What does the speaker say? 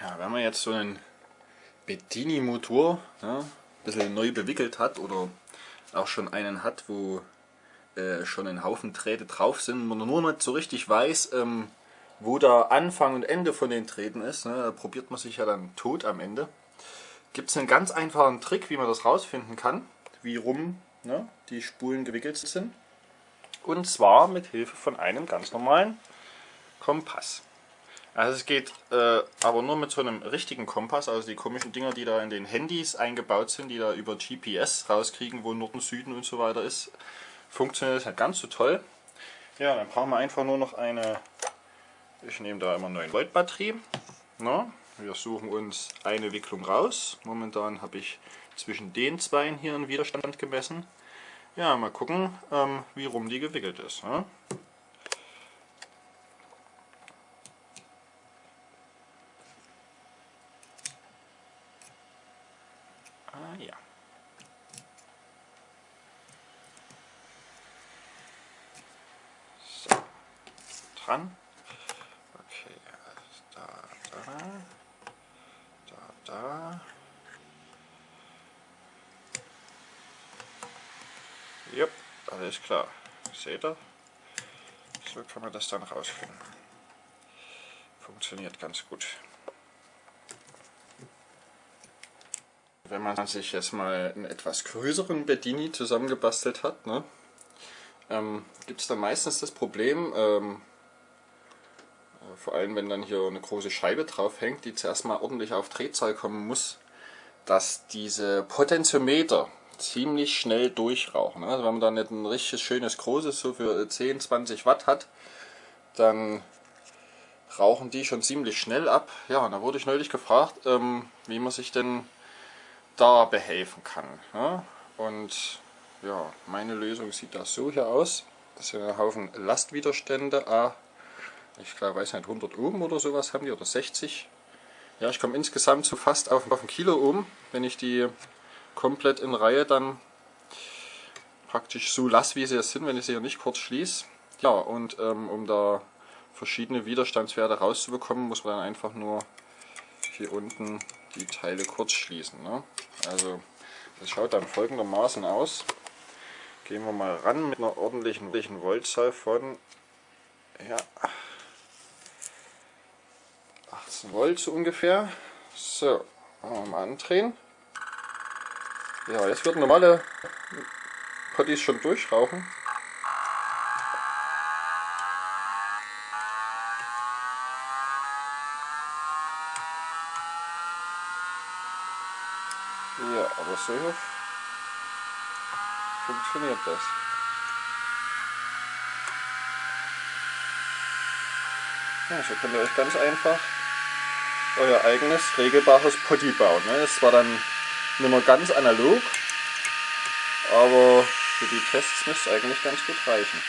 Ja, wenn man jetzt so einen Bedini-Motor ja, ein bisschen neu bewickelt hat oder auch schon einen hat, wo äh, schon ein Haufen Drähte drauf sind, man nur nicht so richtig weiß, ähm, wo der Anfang und Ende von den Drähten ist, ne, da probiert man sich ja dann tot am Ende. Gibt es einen ganz einfachen Trick, wie man das rausfinden kann, wie rum ne, die Spulen gewickelt sind. Und zwar mit Hilfe von einem ganz normalen Kompass. Also es geht äh, aber nur mit so einem richtigen Kompass, also die komischen Dinger, die da in den Handys eingebaut sind, die da über GPS rauskriegen, wo Norden, Süden und so weiter ist, funktioniert das nicht ganz so toll. Ja, dann brauchen wir einfach nur noch eine, ich nehme da immer 9 Volt Batterie. Na, wir suchen uns eine Wicklung raus. Momentan habe ich zwischen den zwei hier einen Widerstand gemessen. Ja, mal gucken, ähm, wie rum die gewickelt ist. Ja. Ah ja. So, dran. Okay, da, da, da, da. Jupp, alles klar. Seht ihr? So kann man das dann rausfinden. Funktioniert ganz gut. Wenn man sich jetzt mal einen etwas größeren Bedini zusammengebastelt hat, ne, ähm, gibt es dann meistens das Problem, ähm, äh, vor allem wenn dann hier eine große Scheibe drauf hängt, die zuerst mal ordentlich auf Drehzahl kommen muss, dass diese Potentiometer ziemlich schnell durchrauchen. Also wenn man dann nicht ein richtig schönes großes, so für 10, 20 Watt hat, dann rauchen die schon ziemlich schnell ab. Ja, und da wurde ich neulich gefragt, ähm, wie man sich denn da behelfen kann. Ja? Und ja, meine Lösung sieht das so hier aus. Das sind ein Haufen Lastwiderstände. Ah, ich glaube, weiß nicht, 100 Ohm oder sowas haben die oder 60. Ja, ich komme insgesamt so fast auf, auf ein Kilo Ohm, wenn ich die komplett in Reihe dann praktisch so lasse, wie sie jetzt sind, wenn ich sie hier nicht kurz schließe. Ja, und ähm, um da verschiedene Widerstandswerte rauszubekommen, muss man dann einfach nur hier unten die Teile kurz schließen. Ne? Also das schaut dann folgendermaßen aus. Gehen wir mal ran mit einer ordentlichen, ordentlichen Voltzahl von ja, 18 Volt so ungefähr. So, mal andrehen. Ja, jetzt wird normale Potties schon durchrauchen. Ja, aber so funktioniert das. Ja, so könnt ihr euch ganz einfach euer eigenes regelbares Potty bauen. Ne? Das war dann nicht mehr ganz analog, aber für die Tests müsste es eigentlich ganz gut reichen.